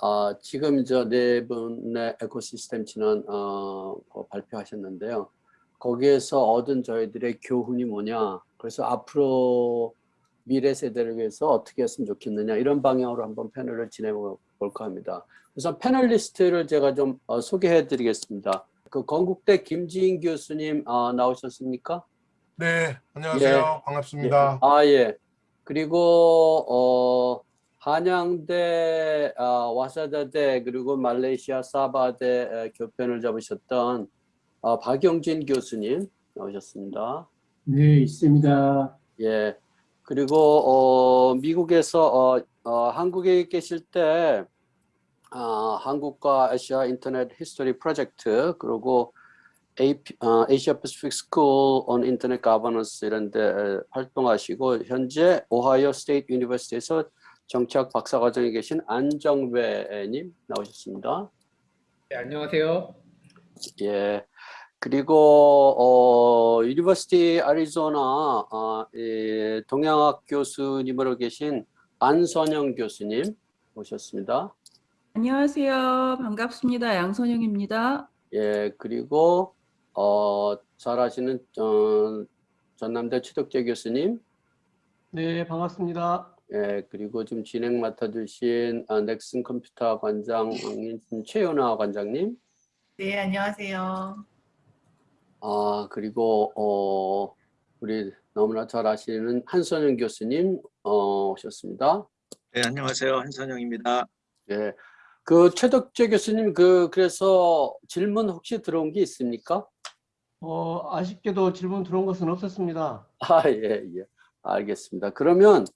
아, 지금 저 네 분의 에코시스템 진원 어, 그 발표하셨는데요. 거기에서 얻은 저희들의 교훈이 뭐냐. 그래서 앞으로 미래 세대를 위해서 어떻게 했으면 좋겠느냐 이런 방향으로 한번 패널을 진행해 볼까 합니다. 우선 패널리스트를 제가 좀 어, 소개해 드리겠습니다. 그 건국대 김지인 교수님 어, 나오셨습니까? 네, 안녕하세요. 예. 반갑습니다. 예. 아, 예. 그리고 어, 한양대, 아, 와세다대 그리고 말레이시아 사바대 에, 교편을 잡으셨던 어, 박영진 교수님 나오셨습니다. 네, 있습니다. 예. 그리고 어, 미국에서 어, 어, 한국에 계실 때 아, 한국과 아시아 인터넷 history 프로젝트 그리고 AP, 어, on Internet Governance 이런 데 에, 활동하시고 현재 Ohio State University에서 정치학 박사과정에 계신 안정배님 나오셨습니다. 네, 안녕하세요. 예. 그리고 어 University 애리조나 어, 예, 동양학 교수님으로 계신 안선영 교수님 모셨습니다. 안녕하세요. 반갑습니다. 양선영입니다. 예. 그리고 어 잘 아시는 어, 전남대 최덕재 교수님 네, 반갑습니다. 예, 그리고 좀 진행 맡아주신 아, 넥슨 컴퓨터 관장인 최연아 관장님 네, 안녕하세요. 아, 그리고 어, 우리 너무나 잘 아시는 한선영 교수님 어, 오셨습니다. 네, 안녕하세요. 한선영입니다. 예. 그 최덕재 교수님 그 그래서 질문 혹시 들어온 게 있습니까? 어, 아쉽게도 질문 들어온 것은 없었습니다. 아, 예, 예. 알겠습니다. 그러면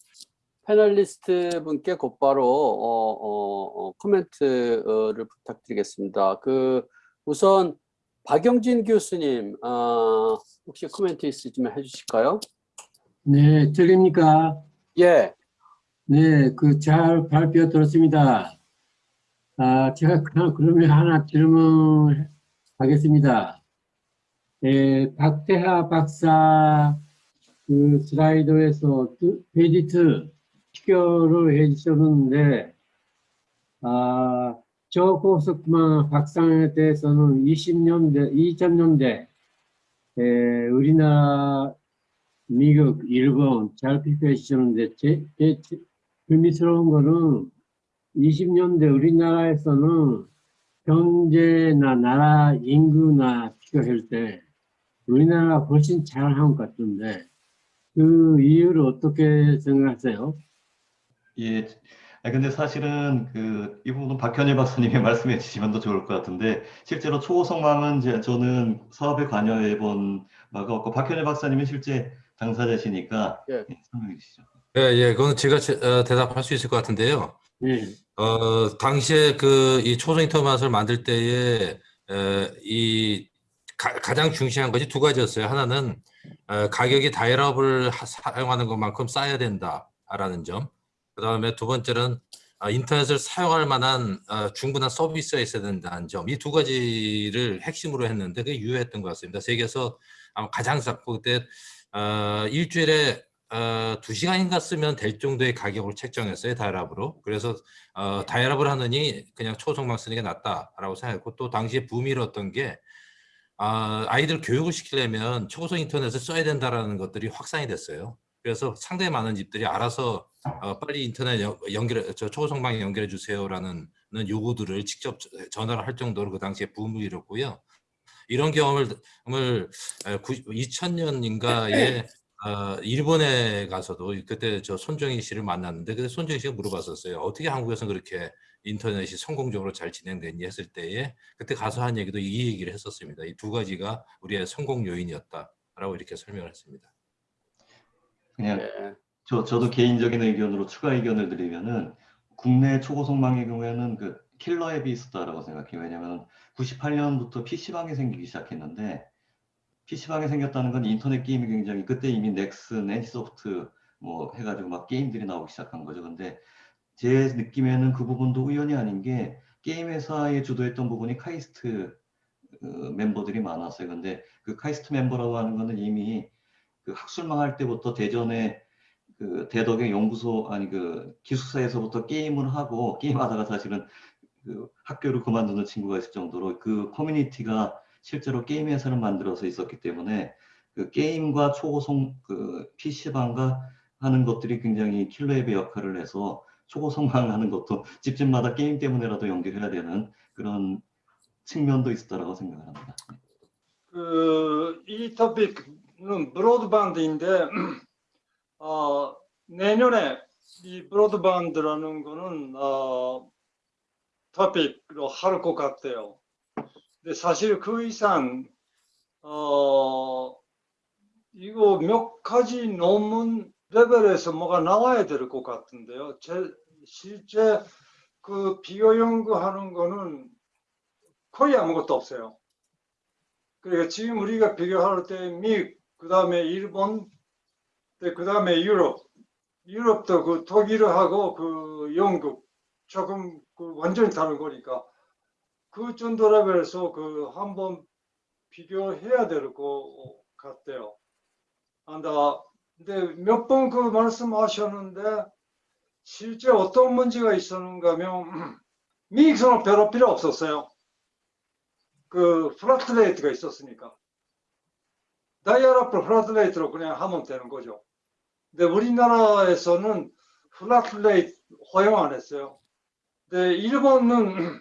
패널리스트 분께 곧바로 어, 어, 어, 코멘트를 부탁드리겠습니다. 그 우선 박영진 교수님 어, 혹시 코멘트 있으시면 해주실까요? 네, 들립니까? 예, 네, 그 잘 발표 들었습니다. 아, 제가 그냥 그러면 하나 질문하겠습니다. 예, 박태하 박사 그 슬라이드에서 두- 페이지 2 비교를 해주셨는데, 아, 저 고속만 박상에 대해서는 20년대, 2000년대, 에, 우리나라, 미국, 일본 잘 비교해 주셨는데, 제, 제, 제 의미스러운 거는 20년대 우리나라에서는 경제나 나라 인구나 비교할 때 우리나라가 훨씬 잘한 것 같은데 그 이유를 어떻게 생각하세요? 예. 아, 근데 사실은 그, 이 부분은 박현일 박사님이 말씀해 주시면 더 좋을 것 같은데, 실제로 초고속망은 제, 저는 사업에 관여해 본 바가 없고, 박현일 박사님은 실제 당사자시니까, 예. 예, 설명해 주시죠. 예, 예, 그건 제가 제- 어, 대답할 수 있을 것 같은데요. 네. 어, 당시에 그 이 초성 인터넷을 만들 때에 에, 이 가, 가장 중시한 것이 두 가지였어요. 하나는 어, 가격이 다이얼업을 하- 사용하는 것만큼 싸야 된다라는 점. 그 다음에 두 번째는 어, 인터넷을 사용할 만한 어, 충분한 서비스가 있어야 된다는 점. 이 두 가지를 핵심으로 했는데 그게 유효했던 것 같습니다. 세계에서 아마 가장 쌌고 그때 어, 일주일에 어, 두 시간인가 쓰면 될 정도의 가격을 책정했어요 다이얼업으로. 그래서 어, 다이얼업을 하느니 그냥 초성망 쓰는 게 낫다라고 생각했고 또 당시에 붐이었던 게 아, 아이들 교육을 시키려면 초고속 인터넷을 써야 된다라는 것들이 확산이 됐어요. 그래서 상당히 많은 집들이 알아서 어, 빨리 인터넷 연- 연결, 저 초고속망 연결해 주세요라는 요구들을 직접 전화를 할 정도로 그 당시에 붐을 일었고요. 이런 경험을 을 2000년인가에 어, 일본에 가서도 그때 저 손정희 씨를 만났는데 그때 손정희 씨가 물어봤었어요. 어떻게 한국에서 그렇게 인터넷이 성공적으로 잘 진행됐니 했을 때에 그때 가서 한 얘기도 이 얘기를 했었습니다. 이 두 가지가 우리의 성공 요인이었다라고 이렇게 설명을 했습니다. 그냥, 예, 저, 저도 개인적인 의견으로 추가 의견을 드리면은, 국내 초고속망의 경우에는 그 killer app이 있었다라고 생각해요. 왜냐면 98년부터 PC방이 생기기 시작했는데, PC방이 생겼다는 건 인터넷 게임이 굉장히 그때 이미 넥슨, NC소프트 뭐 해가지고 막 게임들이 나오기 시작한 거죠. 근데 제 느낌에는 그 부분도 우연이 아닌 게 게임 회사에 주도했던 부분이 카이스트 어, 멤버들이 많았어요. 근데 그 카이스트 멤버라고 하는 거는 이미 그 학술망 할 때부터 대전에 그 대덕의 연구소 아니 그 기숙사에서부터 게임을 하고 게임하다가 사실은 그 학교를 그만두는 친구가 있을 정도로 그 커뮤니티가 실제로 게임 회사를 만들어서 있었기 때문에 그 게임과 초고속 그 PC방과 하는 것들이 굉장히 killer app의 역할을 해서 초고속망하는 것도 집집마다 게임 때문에라도 연결해야 되는 그런 측면도 있었다라고 생각을 합니다. 그, 이 토픽은 broadband인데, 어, 내년에 이 브로드밴드라는 거는, 어, 토픽으로 할 것 같아요. 근데 사실 그 이상, 어, 이거 몇 가지 논문 레벨에서 뭐가 나와야 될 것 같은데요. 제, 실제 그 비교 연구하는 거는 거의 아무것도 없어요. 그러니까 지금 우리가 비교할 때 미, 그 다음에 일본, 그 다음에 유럽, 유럽도 그 독일하고 그 영국 조금 그 완전히 다른 거니까 그 정도 레벨에서 그 한번 비교해야 될 것 같아요. 안다. 근데 몇 번 그 말씀하셨는데 실제 어떤 문제가 있었는가 하면 미익선은 별로 필요 없었어요. 그 플라트레이트가 있었으니까 다이아라플 플라트레이트로 그냥 하면 되는 거죠. 근데 우리나라에서는 플라트레이트 허용 안 했어요. 근데 일본은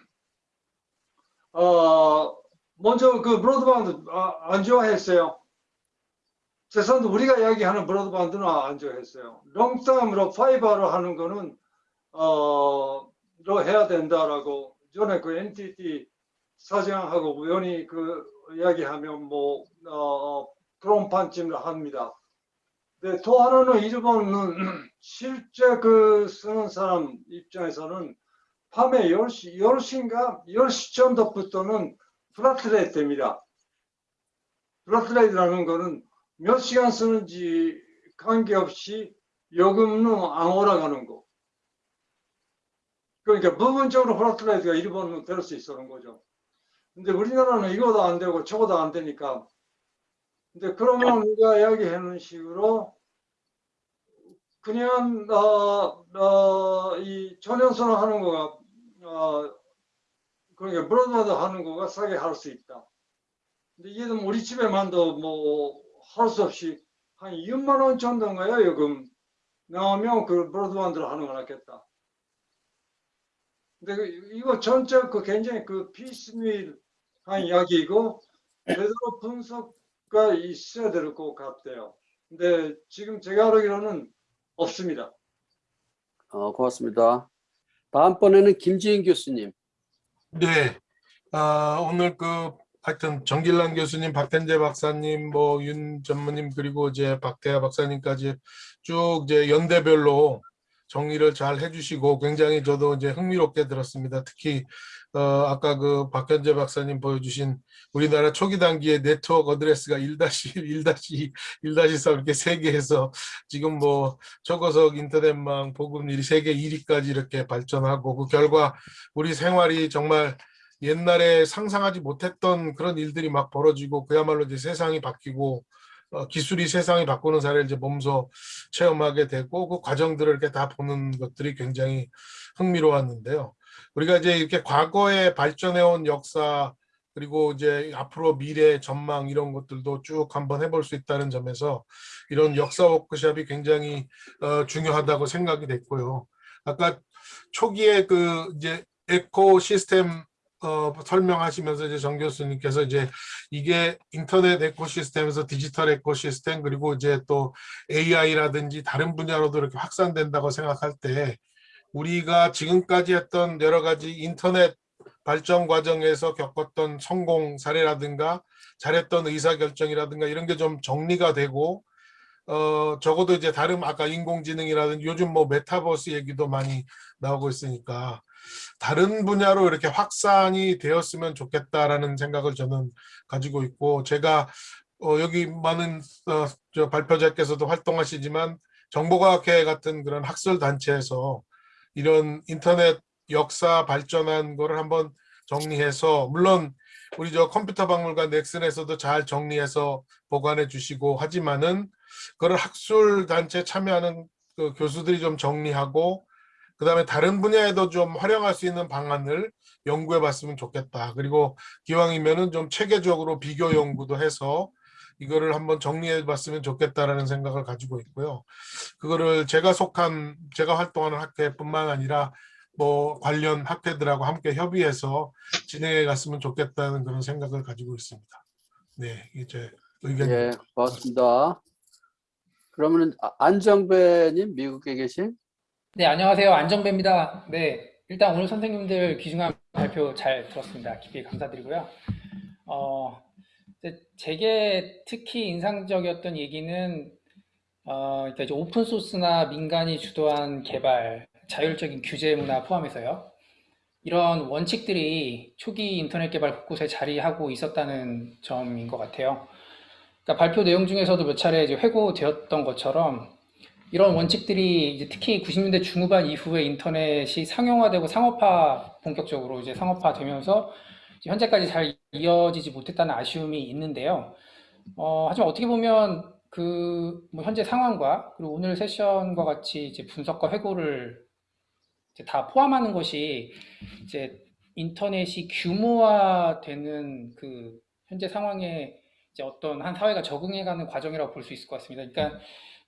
어 먼저 그 브로드밴드 아, 안 좋아했어요. 죄송한데 우리가 이야기하는 브로드밴드는 안 좋아했어요. 롱텀으로 파이버로 하는 거는 어로 해야 된다라고 전에 그 NTT 사장하고 우연히 그 이야기하면 뭐 어, 그런 판쯤을 합니다. 근데 또 하나는 일본은 실제 그 쓰는 사람 입장에서는 밤에 10시, 10시인가 10시 정도부터는 flat rate 됩니다. flat rate라는 거는 몇 시간 쓰는지 관계없이 요금은 안 올라가는 거. 그러니까 부분적으로 flat rate가 일본은 될수 있었는 거죠. 근데 우리나라는 이거도 안 되고 저거도 안 되니까. 근데 그러면 우리가 이야기하는 식으로 그냥 어, 어, 이 전용선을 하는 거가 어, 그러니까 broadband 하는 거가 싸게 할 수 있다. 근데 이게 우리 집에만도 뭐 할 수 없이 한 2만 원 정도인가요 요금 나오면 그 브로드밴드를 하는 거 낫겠다. 근데 그 이거 전체 그 굉장히 그 피스밀한 이야기이고 제대로 분석 가 있어야 될 것 같아요. 근데 지금 제가 알기로는 없습니다. 어, 고맙습니다. 다음번에는 김지인 교수님. 네. 아, 오늘 그 하여튼 정길란 교수님, 박현재 박사님, 뭐 윤 전무님 그리고 이제 박태하 박사님까지 쭉 이제 연대별로 정리를 잘 해주시고 굉장히 저도 이제 흥미롭게 들었습니다. 특히 어, 아까 그 박현재 박사님 보여주신 우리나라 초기 단기의 네트워크 어드레스가 1-1, 1-1-4 이렇게 세 개에서 지금 뭐 초고속 인터넷망 보급률이 세계 1위까지 이렇게 발전하고 그 결과 우리 생활이 정말 옛날에 상상하지 못했던 그런 일들이 막 벌어지고 그야말로 이제 세상이 바뀌고 어, 기술이 세상이 바꾸는 사례를 이제 몸소 체험하게 되고 그 과정들을 이렇게 다 보는 것들이 굉장히 흥미로웠는데요. 우리가 이제 이렇게 과거에 발전해온 역사 그리고 이제 앞으로 미래 전망 이런 것들도 쭉 한번 해볼 수 있다는 점에서 이런 역사 워크숍이 굉장히 어, 중요하다고 생각이 됐고요. 아까 초기에 그 이제 에코 시스템 어, 설명하시면서 이제 정 교수님께서 이제 이게 인터넷 에코시스템에서 디지털 에코시스템 그리고 이제 또 AI라든지 다른 분야로도 이렇게 확산된다고 생각할 때 우리가 지금까지 했던 여러 가지 인터넷 발전 과정에서 겪었던 성공 사례라든가 잘했던 의사결정이라든가 이런 게 좀 정리가 되고 어 적어도 이제 다른 아까 인공지능이라든지 요즘 뭐 메타버스 얘기도 많이 나오고 있으니까 다른 분야로 이렇게 확산이 되었으면 좋겠다라는 생각을 저는 가지고 있고 제가 어 여기 많은 어저 발표자께서도 활동하시지만 정보과학회 같은 그런 학술 단체에서 이런 인터넷 역사 발전한 거를 한번 정리해서 물론 우리 저 컴퓨터 박물관 넥슨에서도 잘 정리해서 보관해 주시고 하지만은 그걸 학술 단체 참여하는 그 교수들이 좀 정리하고 그 다음에 다른 분야에도 좀 활용할 수 있는 방안을 연구해 봤으면 좋겠다. 그리고 기왕이면은 좀 체계적으로 비교 연구도 해서 이거를 한번 정리해 봤으면 좋겠다라는 생각을 가지고 있고요. 그거를 제가 속한 제가 활동하는 학회뿐만 아니라 뭐 관련 학회들하고 함께 협의해서 진행해 갔으면 좋겠다는 그런 생각을 가지고 있습니다. 네, 이제 의견. 예, 고맙습니다. 그러면 아- 안정배님 미국에 계신? 네, 안녕하세요. 안정배입니다. 네, 일단 오늘 선생님들 귀중한 발표 잘 들었습니다. 깊이 감사드리고요. 어, 이 제 제게 특히 인상적이었던 얘기는 어, 그러니까 이제 오픈 소스나 민간이 주도한 개발, 자율적인 규제 문화 포함해서요. 이런 원칙들이 초기 인터넷 개발 곳곳에 자리하고 있었다는 점인 것 같아요. 그러니까 발표 내용 중에서도 몇 차례 이제 회고되었던 것처럼 이런 원칙들이 이제 특히 90년대 중후반 이후에 인터넷이 상용화되고 상업화 본격적으로 이제 상업화되면서 현재까지 잘 이어지지 못했다는 아쉬움이 있는데요. 어, 하지만 어떻게 보면 그 뭐 현재 상황과 그리고 오늘 세션과 같이 이제 분석과 회고를 이제 다 포함하는 것이 이제 인터넷이 규모화되는 그 현재 상황에 이제 어떤 한 사회가 적응해가는 과정이라고 볼 수 있을 것 같습니다. 그러니까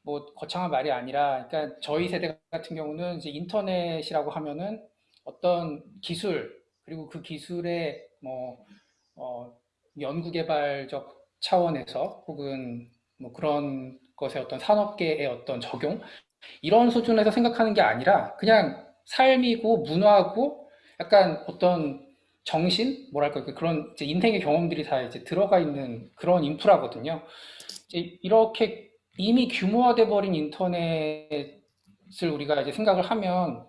뭐 거창한 말이 아니라, 그러니까 저희 세대 같은 경우는 이제 인터넷이라고 하면은 어떤 기술 그리고 그 기술의 뭐 어, 연구개발적 차원에서 혹은 뭐 그런 것의 어떤 산업계의 어떤 적용? 이런 수준에서 생각하는 게 아니라 그냥 삶이고 문화고 약간 어떤 정신? 뭐랄까 그 그런 인생의 경험들이 다 이제 들어가 있는 그런 인프라거든요. 이제 이렇게 이미 규모화돼 버린 인터넷을 우리가 이제 생각을 하면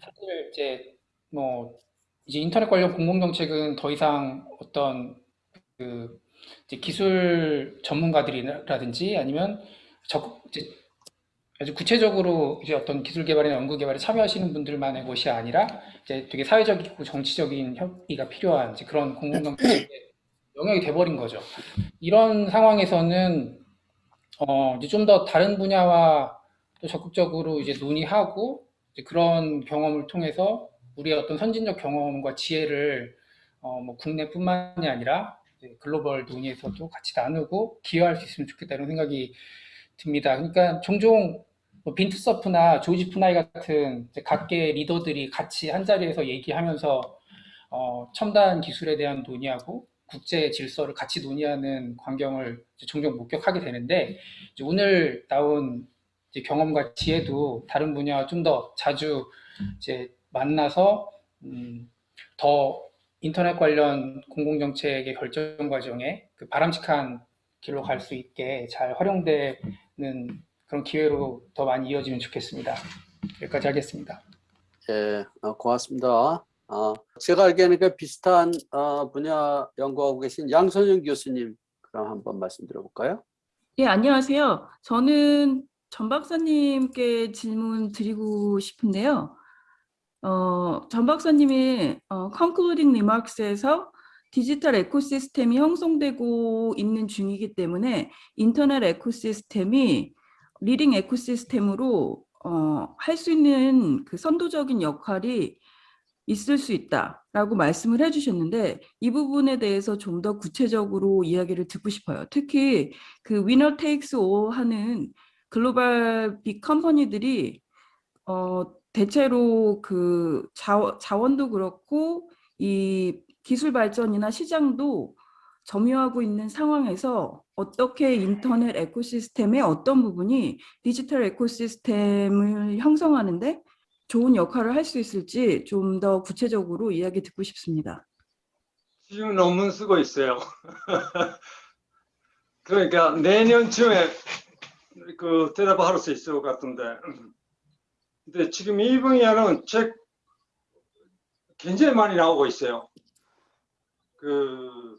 사실 이제 뭐 이제 인터넷 관련 공공 정책은 더 이상 어떤 그 이제 기술 전문가들이라든지 아니면 적극 이제 아주 구체적으로 이제 어떤 기술 개발이나 연구 개발에 참여하시는 분들만의 것이 아니라 이제 되게 사회적이고 정치적인 협의가 필요한 이제 그런 공공 정책의 영역이 돼버린 거죠. 이런 상황에서는 어 이제 좀 더 다른 분야와 또 적극적으로 이제 논의하고 이제 그런 경험을 통해서 우리의 어떤 선진적 경험과 지혜를 어 뭐 국내뿐만이 아니라 글로벌 논의에서도 같이 나누고 기여할 수 있으면 좋겠다 이런 생각이 듭니다. 그러니까 종종 뭐 빈트서프나 조지 푸나이 같은 각계 리더들이 같이 한 자리에서 얘기하면서 어, 첨단 기술에 대한 논의하고 국제 질서를 같이 논의하는 광경을 종종 목격하게 되는데 오늘 나온 경험과 지혜도 다른 분야와 좀 더 자주 이제 만나서 음, 더 인터넷 관련 공공정책의 결정 과정에 그 바람직한 길로 갈 수 있게 잘 활용되는 그런 기회로 더 많이 이어지면 좋겠습니다. 여기까지 하겠습니다. 예, 어, 고맙습니다. 어, 제가 알기에는 그 비슷한 어, 분야 연구하고 계신 양선영 교수님 그럼 한번 말씀 들어볼까요? 예, 안녕하세요. 저는 전 박사님께 질문 드리고 싶은데요. 어, 전 박사님이 어, concluding remarks에서 디지털 ecosystem이 형성되고 있는 중이기 때문에 인터넷 ecosystem이 leading ecosystem으로 어, 할 수 있는 그 선도적인 역할이 있을 수 있다라고 말씀을 해주셨는데 이 부분에 대해서 좀 더 구체적으로 이야기를 듣고 싶어요. 특히 그 winner takes all 하는 global big company들이 어, 대체로 그 자원, 자원도 그렇고 이 기술 발전이나 시장도 점유하고 있는 상황에서 어떻게 인터넷 에코시스템의 어떤 부분이 디지털 에코시스템을 형성하는데 좋은 역할을 할 수 있을지 좀 더 구체적으로 이야기 듣고 싶습니다. 지금 논문 쓰고 있어요. 그러니까 내년쯤에 그 대답할 수 있을 것 같은데. 근데 지금 이 분야는 책 굉장히 많이 나오고 있어요. 그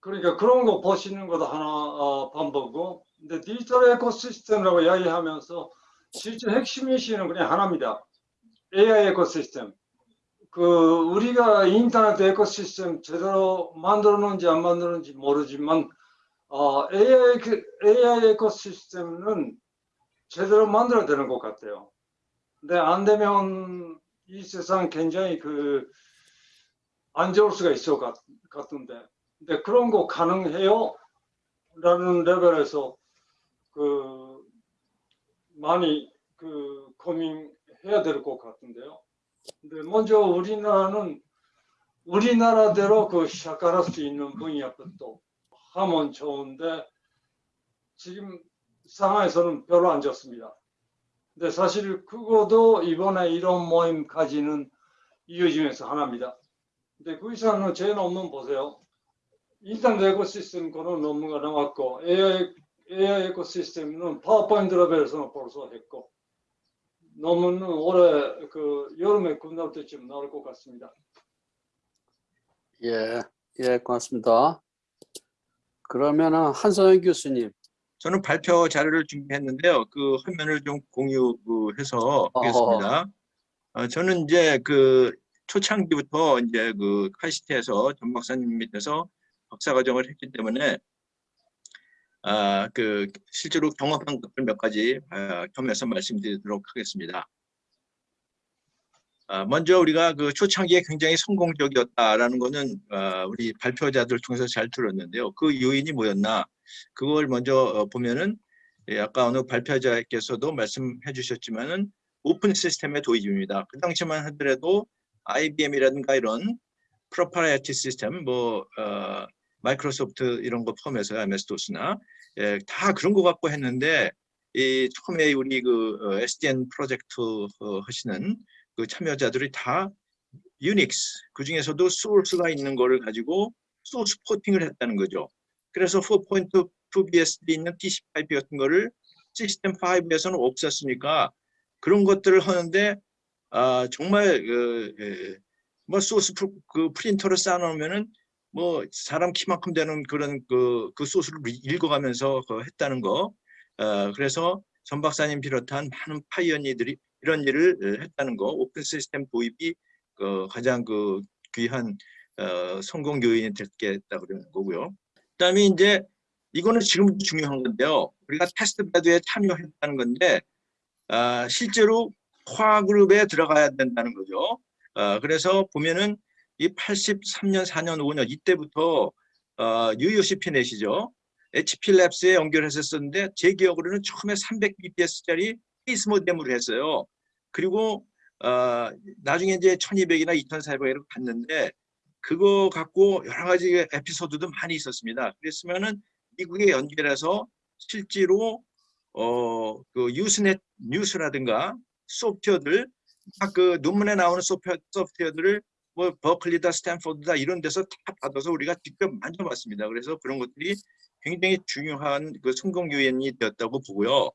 그러니까 그런 거 보시는 것도 하나 어, 방법이고, 근데 디지털 에코시스템이라고 이야기하면서 실제 핵심 이슈는 그냥 하나입니다. AI 에코시스템. 그 우리가 인터넷 에코시스템 제대로 만들었는지 안 만들었는지 모르지만 어, AI, 그- AI 에코시스템은 제대로 만들어야 되는 것 같아요. 근데 안 되면 이 세상 굉장히 그 안 좋을 수가 있을 것 같- 같은데. 근데 그런 거 가능해요? 라는 레벨에서 그 많이 그 고민해야 될 것 같은데요. 근데 먼저 우리나라는 우리나라대로 그 시작할 수 있는 분야부터 하면 좋은데 지금 상황에서는 별로 안 좋습니다. 근데 사실 그거도 이번에 이런 모임 가지는 이유 중에서 하나입니다. 근데 그 이상은 제 논문 보세요. 일단 에코시스템 거는 논문가 나왔고 AI, AI 에코시스템은 파워포인트 레벨에서는 벌써 했고 논문은 올해 그 여름에 끝날 때쯤 나올 것 같습니다. 예, 예, 고맙습니다. 그러면은 한선영 교수님. 저는 발표 자료를 준비했는데요. 그 화면을 좀 공유해서 하겠습니다. 어, 저는 이제 그 초창기부터 이제 그 카이스트에서 전 박사님 밑에서 박사과정을 했기 때문에 아, 그 실제로 경험한 것들 몇 가지 아, 겸해서 말씀드리도록 하겠습니다. 아, 먼저 우리가 그 초창기에 굉장히 성공적이었다라는 거는 아, 우리 발표자들 통해서 잘 들었는데요. 그 요인이 뭐였나? 그걸 먼저 어, 보면은 예, 아까 어느 발표자께서도 말씀해 주셨지만은 open system의 도입입니다. 그 당시만 하더라도 IBM이라든가 이런 proprietary system, 뭐 어, 마이크로소프트 이런 거 포함해서 MS-DOS나 예, 다 그런 거 갖고 했는데 이 처음에 우리 그 어, SDN 프로젝트 어, 하시는 그 참여자들이 다 유닉스 그 중에서도 소스가 있는 거를 가지고 소스 포팅을 했다는 거죠. 그래서 4.2BSD 있는 TCP/IP 같은 거를 시스템 5에서는 없었으니까 그런 것들을 하는데 아 정말 그, 예, 뭐 소스 프로, 그 프린터를 쌓아놓으면은 뭐 사람 키만큼 되는 그런 그, 그 소스를 읽어가면서 그 했다는 거. 어, 그래서 전 박사님 비롯한 많은 pioneer들이 이런 일을 어, 했다는 거. open system 도입이 그 가장 그 귀한 어, 성공 요인이 됐겠다 그러는 거고요. 그다음에 이제 이거는 지금 중요한 건데요. 우리가 test bed에 참여했다는 건데 아, 실제로 core group에 들어가야 된다는 거죠. 아, 그래서 보면은 이 83년, 4년, 5년 이때부터 어, UUCP net이죠. HP Labs에 연결했었는데 제 기억으로는 처음에 300bps짜리 페이스 모뎀으로 했어요. 그리고 어, 나중에 이제 1200이나 2400으로 갔는데 그거 갖고 여러 가지 에피소드도 많이 있었습니다. 그랬으면은 미국에 연결해서 실제로 어, 그 Usenet news라든가 소프트웨어들 막그 논문에 나오는 소프트웨어, 소프트웨어들을 뭐 버클리다 스탠포드다 이런 데서 다 받아서 우리가 직접 만져봤습니다. 그래서 그런 것들이 굉장히 중요한 그 성공 요인이 되었다고 보고요.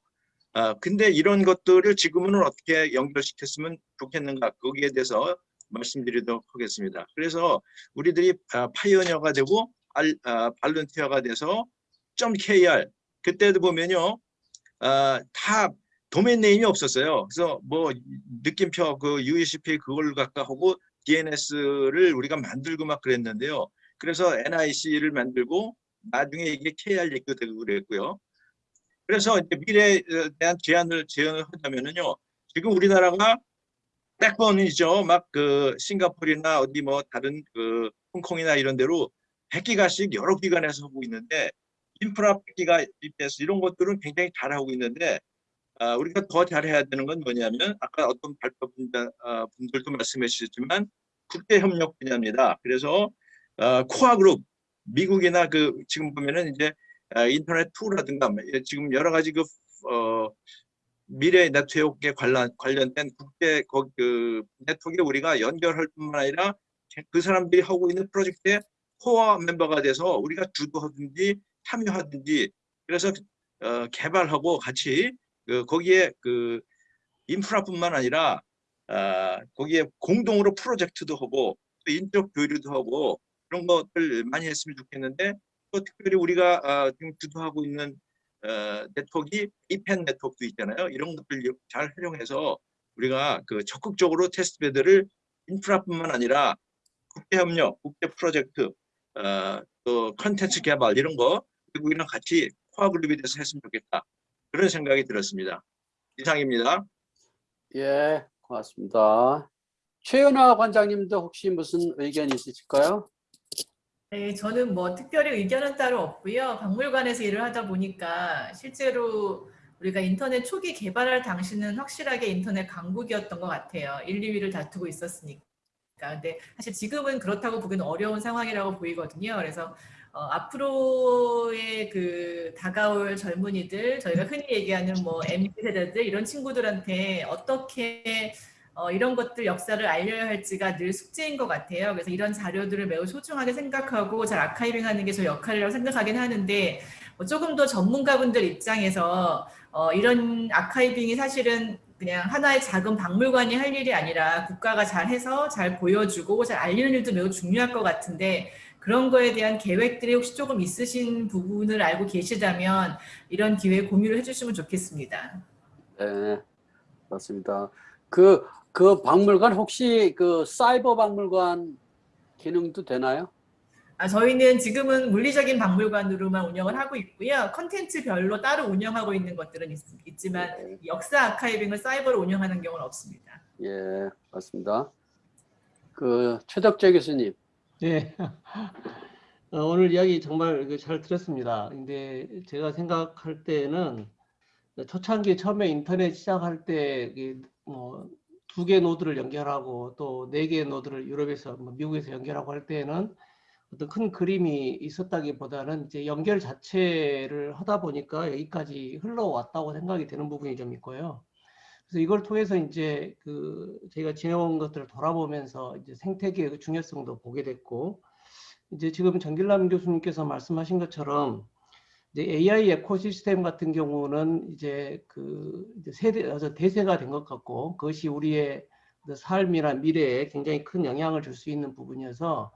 아 근데 이런 것들을 지금은 어떻게 연결시켰으면 좋겠는가 거기에 대해서 말씀드리도록 하겠습니다. 그래서 우리들이 아, pioneer가 되고 알, 아, volunteer가 돼서 .kr 그때도 보면요 아, 다 domain name이 없었어요. 그래서 뭐 느낌표 그 UECP 그걸 갖다 하고 DNS를 우리가 만들고 막 그랬는데요. 그래서 NIC를 만들고 나중에 이게 KR 얘기도 되고 그랬고요. 그래서 이제 미래에 대한 제안을 제안을 하자면은요. 지금 우리나라가 백번이죠. 막 그 싱가포르나 어디 뭐 다른 그 홍콩이나 이런 데로 100기가씩 여러 기관에서 하고 있는데 인프라 100기가 BPS 이런 것들은 굉장히 잘하고 있는데 아, 우리가 더 잘해야 되는 건 뭐냐면 아까 어떤 발표 분자, 아, 분들도 말씀해 주셨지만 국제 협력 분야입니다. 그래서 아, 코아 그룹 미국이나 그 지금 보면은 이제 아, 인터넷 투라든가 지금 여러 가지 그 어, 미래 네트워크에 관련 관련된 국제 거, 그 네트워크에 우리가 연결할 뿐만 아니라 그 사람들이 하고 있는 프로젝트에 코어 멤버가 돼서 우리가 주도하든지 참여하든지 그래서 어, 개발하고 같이 그 거기에 그 인프라뿐만 아니라 아, 거기에 공동으로 프로젝트도 하고 또 인적 교류도 하고 그런 것들 많이 했으면 좋겠는데 또 특별히 우리가 아, 지금 주도하고 있는 어, 네트워크가 이펜 네트워크도 있잖아요. 이런 것들 잘 활용해서 우리가 그 적극적으로 테스트 베드를 인프라뿐만 아니라 국제 협력, 국제 프로젝트, 어, 또 컨텐츠 개발 이런 거 미국이랑 같이 코아 그룹이 돼서 했으면 좋겠다. 그런 생각이 들었습니다. 이상입니다. 예, 고맙습니다. 최연아 관장님도 혹시 무슨 의견 있으실까요? 네, 저는 뭐 특별히 의견은 따로 없고요. 박물관에서 일을 하다 보니까 실제로 우리가 인터넷 초기 개발할 당시는 확실하게 인터넷 강국이었던 것 같아요. 1, 2위를 다투고 있었으니까. 근데 사실 지금은 그렇다고 보기는 어려운 상황이라고 보이거든요. 그래서 어, 앞으로의 그 다가올 젊은이들, 저희가 흔히 얘기하는 뭐 MZ 세대들 이런 친구들한테 어떻게 어, 이런 것들 역사를 알려야 할지가 늘 숙제인 것 같아요. 그래서 이런 자료들을 매우 소중하게 생각하고 잘 아카이빙하는 게 저 역할이라고 생각하긴 하는데 뭐 조금 더 전문가분들 입장에서 어, 이런 아카이빙이 사실은 그냥 하나의 작은 박물관이 할 일이 아니라 국가가 잘해서 잘 보여주고 잘 알리는 일도 매우 중요할 것 같은데 그런 거에 대한 계획들이 혹시 조금 있으신 부분을 알고 계시다면 이런 기회에 공유를 해주시면 좋겠습니다. 네, 맞습니다. 그, 그 박물관 혹시 그 사이버 박물관 기능도 되나요? 아, 저희는 지금은 물리적인 박물관으로만 운영을 하고 있고요. 컨텐츠별로 따로 운영하고 있는 것들은 있, 지만 네. 역사 아카이빙을 사이버로 운영하는 경우는 없습니다. 예, 맞습니다. 그 최덕재 교수님. 네. 어, 오늘 이야기 정말 그잘 들었습니다. 근데 제가 생각할 때는 초창기 처음에 인터넷 시작할 때 뭐 두 개 노드를 연결하고 또 네개 노드를 유럽에서 뭐 미국에서 연결하고 할 때는 어떤 큰 그림이 있었다기보다는 이제 연결 자체를 하다 보니까 여기까지 흘러왔다고 생각이 되는 부분이 좀 있고요. 그래서 이걸 통해서 이제 그 저희가 지내온 것들을 돌아보면서 이제 생태계의 그 중요성도 보게 됐고 이제 지금 정길남 교수님께서 말씀하신 것처럼 이제 AI 에코시스템 같은 경우는 이제 그 세대 대세가 된 것 같고 그것이 우리의 그 삶이나 미래에 굉장히 큰 영향을 줄 수 있는 부분이어서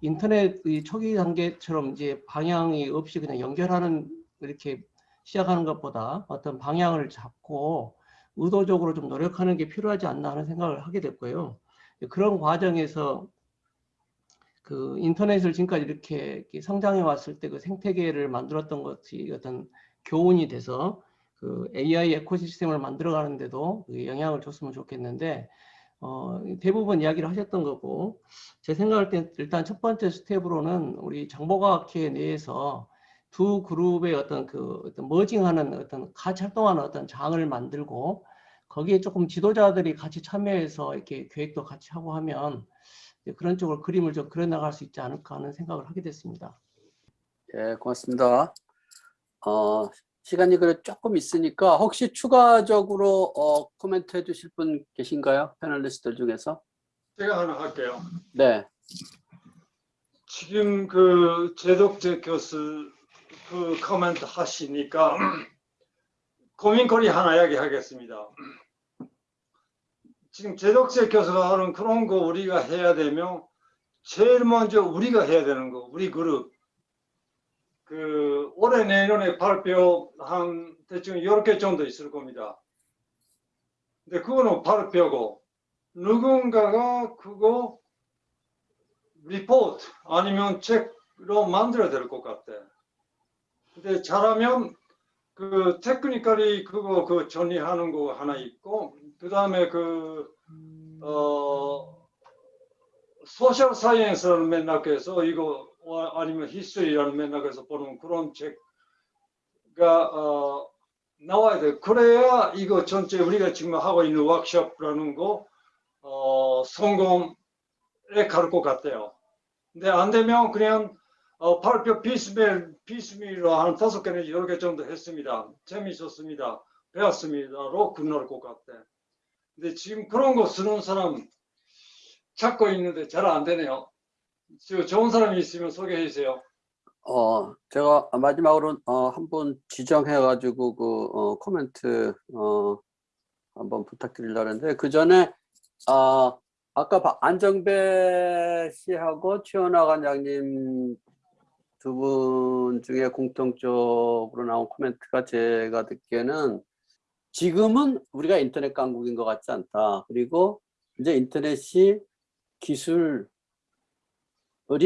인터넷의 초기 단계처럼 이제 방향이 없이 그냥 연결하는 이렇게 시작하는 것보다 어떤 방향을 잡고 의도적으로 좀 노력하는 게 필요하지 않나 하는 생각을 하게 됐고요. 그런 과정에서 그 인터넷을 지금까지 이렇게, 성장해 왔을 때 그 생태계를 만들었던 것이 어떤 교훈이 돼서 그 AI 에코시스템을 만들어 가는데도 그 영향을 줬으면 좋겠는데 어, 대부분 이야기를 하셨던 거고 제 생각할 때 일단 첫 번째 스텝으로는 우리 정보과학회 내에서 두 그룹의 어떤 그 어떤 머징하는 어떤 같이 활동하는 어떤 장을 만들고 거기에 조금 지도자들이 같이 참여해서 이렇게 계획도 같이 하고 하면 그런 쪽으로 그림을 좀 그려나갈 수 있지 않을까 하는 생각을 하게 됐습니다. 예, 고맙습니다. 어, 시간이 그래 조금 있으니까 혹시 추가적으로 어, 코멘트 해주실 분 계신가요? 패널리스트들 중에서? 제가 하나 할게요. 네, 지금 그 제독재 교수 그 코멘트 하시니까 고민거리 하나 이야기하겠습니다. 지금 제독재 교수가 하는 그런 거 우리가 해야 되면 제일 먼저 우리가 해야 되는 거, 우리 그룹. 그 올해 내년에 발표한 대충 10개 정도 있을 겁니다. 근데 그거는 발표고 누군가가 그거 리포트 아니면 책으로 만들어야 될 것 같아. 근데 잘하면 그 technical이 그거 그 정리하는 거 하나 있고 그 다음에 그 어, social science라는 맥락에서 이거 어, 아니면 history라는 맥락에서 보는 그런 책가 어, 나와야 돼. 그래야 이거 전체 우리가 지금 하고 있는 워크숍라는 거 어, 성공에 갈 것 같아요. 근데 안 되면 그냥 어, 발표 피스밀, 피스밀로 한 다섯 개는 여러 개 정도 했습니다. 재밌었습니다. 배웠습니다로 끝날 것 같아. 근데 지금 그런 거 쓰는 사람 찾고 있는데 잘 안 되네요. 저 좋은 사람이 있으면 소개해 주세요. 어, 제가 마지막으로 어, 한번 지정해가지고 그 어, 코멘트 어, 한번 부탁드리려고 하는데 그 전에 아, 아까 바- 안정배 씨하고 최원화 관장님 두 분 중에 공통적으로 나온 코멘트가 제가 듣기에는 지금은 우리가 인터넷 강국인 것 같지 않다. 그리고 이제 인터넷이 기술이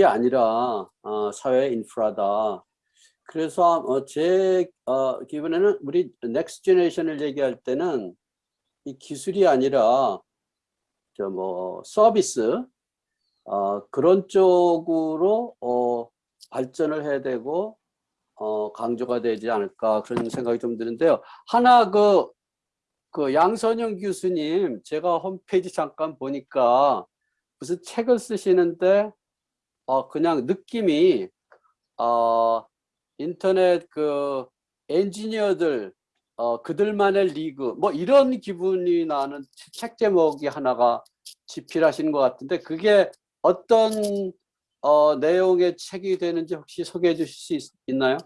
아니라 어, 사회 인프라다. 그래서 어, 제 어, 기분에는 우리 next generation을 얘기할 때는 이 기술이 아니라 저 뭐 서비스 어, 그런 쪽으로 어, 발전을 해야 되고 어, 강조가 되지 않을까 그런 생각이 좀 드는데요. 하나 그, 그 양선영 교수님 제가 홈페이지 잠깐 보니까 무슨 책을 쓰시는데 어, 그냥 느낌이 어, 인터넷 그 엔지니어들 어, 그들만의 리그 뭐 이런 기분이 나는 책 제목이 하나가 집필하시는 것 같은데 그게 어떤 어, 내용의 책이 되는지 혹시 소개해 주실 수 있, 나요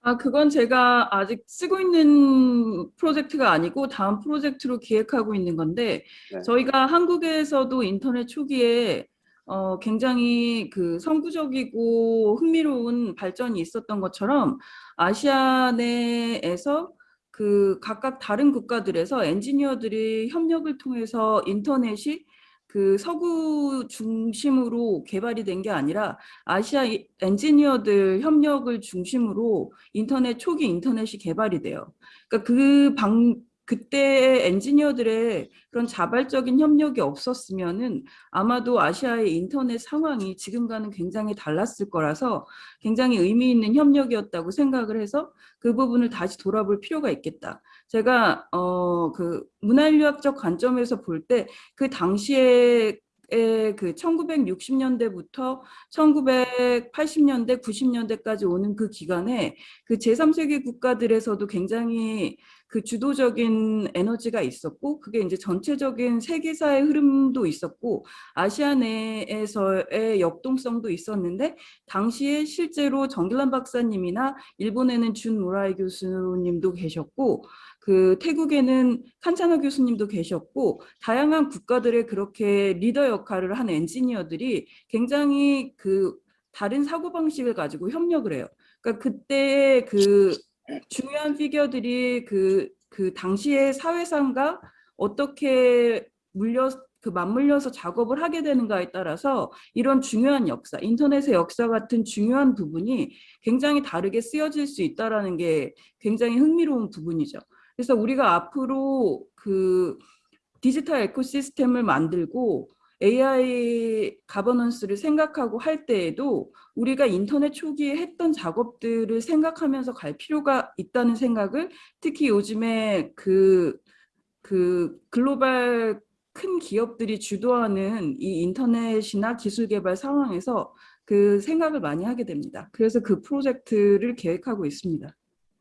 아, 그건 제가 아직 쓰고 있는 프로젝트가 아니고 다음 프로젝트로 기획하고 있는 건데 네. 저희가 한국에서도 인터넷 초기에 어, 굉장히 그 선구적이고 흥미로운 발전이 있었던 것처럼 아시아 내에서 그 각각 다른 국가들에서 엔지니어들이 협력을 통해서 인터넷이 그 서구 중심으로 개발이 된 게 아니라 아시아 이- 엔지니어들 협력을 중심으로 인터넷 초기 인터넷이 개발이 돼요. 그러니까 그 방, 그때 엔지니어들의 그런 자발적인 협력이 없었으면은 아마도 아시아의 인터넷 상황이 지금과는 굉장히 달랐을 거라서 굉장히 의미 있는 협력이었다고 생각을 해서 그 부분을 다시 돌아볼 필요가 있겠다. 제가 어 그 문화인류학적 관점에서 볼 때 그 당시에 그 1960년대부터 1980년대, 90년대까지 오는 그 기간에 그 제3세계 국가들에서도 굉장히 그 주도적인 에너지가 있었고 그게 이제 전체적인 세계사의 흐름도 있었고 아시아 내에서의 역동성도 있었는데 당시에 실제로 정길란 박사님이나 일본에는 준 무라이 교수님도 계셨고 그 태국에는 칸차나 교수님도 계셨고 다양한 국가들의 그렇게 리더 역할을 한 엔지니어들이 굉장히 그 다른 사고방식을 가지고 협력을 해요. 그러니까 그때 그 중요한 피겨들이 그, 그 당시의 사회상과 어떻게 물려 그 맞물려서 작업을 하게 되는가에 따라서 이런 중요한 역사, 인터넷의 역사 같은 중요한 부분이 굉장히 다르게 쓰여질 수 있다라는 게 굉장히 흥미로운 부분이죠. 그래서 우리가 앞으로 그 디지털 에코시스템을 만들고 AI 가버넌스를 생각하고 할 때에도 우리가 인터넷 초기에 했던 작업들을 생각하면서 갈 필요가 있다는 생각을 특히 요즘에 그, 그 글로벌 큰 기업들이 주도하는 이 인터넷이나 기술 개발 상황에서 그 생각을 많이 하게 됩니다. 그래서 그 프로젝트를 계획하고 있습니다.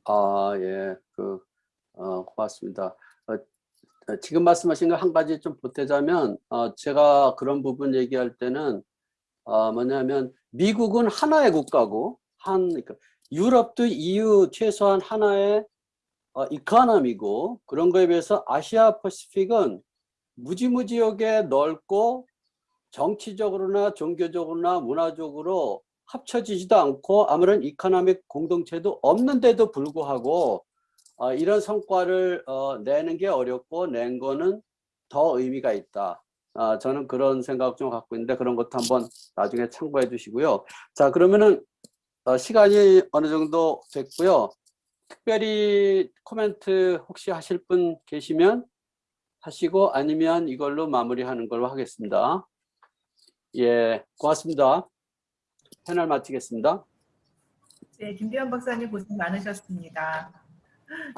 아, 예. 그, 어, 고맙습니다. 어, 어, 지금 말씀하신 거 한 가지 좀 보태자면, 어, 제가 그런 부분 얘기할 때는, 어, 뭐냐면, 미국은 하나의 국가고, 한, 그러니까 유럽도 EU 최소한 하나의 어, 이카노미고, 그런 거에 비해서 아시아 퍼시픽은 무지무지하게 넓고, 정치적으로나 종교적으로나 문화적으로 합쳐지지도 않고 아무런 이카노믹 공동체도 없는데도 불구하고 어, 이런 성과를 어, 내는 게 어렵고 낸 거는 더 의미가 있다. 아, 저는 그런 생각 좀 갖고 있는데 그런 것도 한번 나중에 참고해 주시고요. 자 그러면은 어, 시간이 어느 정도 됐고요. 특별히 코멘트 혹시 하실 분 계시면 하시고 아니면 이걸로 마무리하는 걸로 하겠습니다. 예, 고맙습니다. 패널 마치겠습니다. 네, 김대현 박사님 고생 많으셨습니다.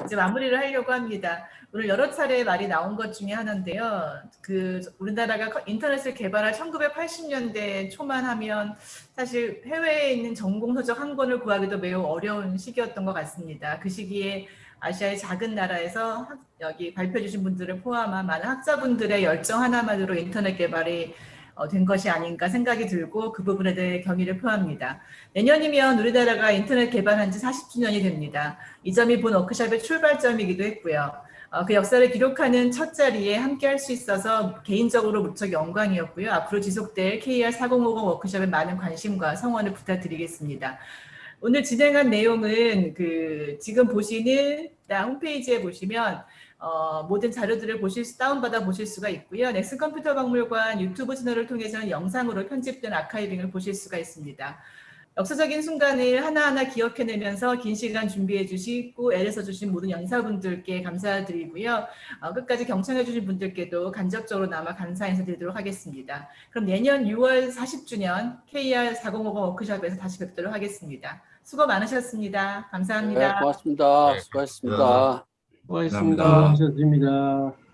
이제 마무리를 하려고 합니다. 오늘 여러 차례 말이 나온 것 중에 하나인데요. 그 우리나라가 인터넷을 개발할 1980년대 초만 하면 사실 해외에 있는 전공 서적 한 권을 구하기도 매우 어려운 시기였던 것 같습니다. 그 시기에 아시아의 작은 나라에서 학- 여기 발표해 주신 분들을 포함한 많은 학자분들의 열정 하나만으로 인터넷 개발이 어, 된 것이 아닌가 생각이 들고 그 부분에 대해 경의를 표합니다. 내년이면 우리나라가 인터넷 개발한 지 40주년이 됩니다. 이 점이 본 워크숍의 출발점이기도 했고요. 어, 그 역사를 기록하는 첫 자리에 함께 할 수 있어서 개인적으로 무척 영광이었고요. 앞으로 지속될 KR 4050 워크숍에 많은 관심과 성원을 부탁드리겠습니다. 오늘 진행한 내용은 그 지금 보시는 홈페이지에 보시면 어, 모든 자료들을 보실 수, 다운받아 보실 수가 있고요. 넥슨 컴퓨터 박물관 유튜브 채널을 통해서는 영상으로 편집된 아카이빙을 보실 수가 있습니다. 역사적인 순간을 하나하나 기억해내면서 긴 시간 준비해 주시고 애를 써주신 모든 연사분들께 감사드리고요. 어, 끝까지 경청해 주신 분들께도 간접적으로 남아 감사 인사드리도록 하겠습니다. 그럼 내년 6월 40주년 KR 4050 워크숍에서 다시 뵙도록 하겠습니다. 수고 많으셨습니다. 감사합니다. 네, 고맙습니다. 네, 수고하셨습니다. 수고하셨습니다. 감사합니다. 수고하셨습니다.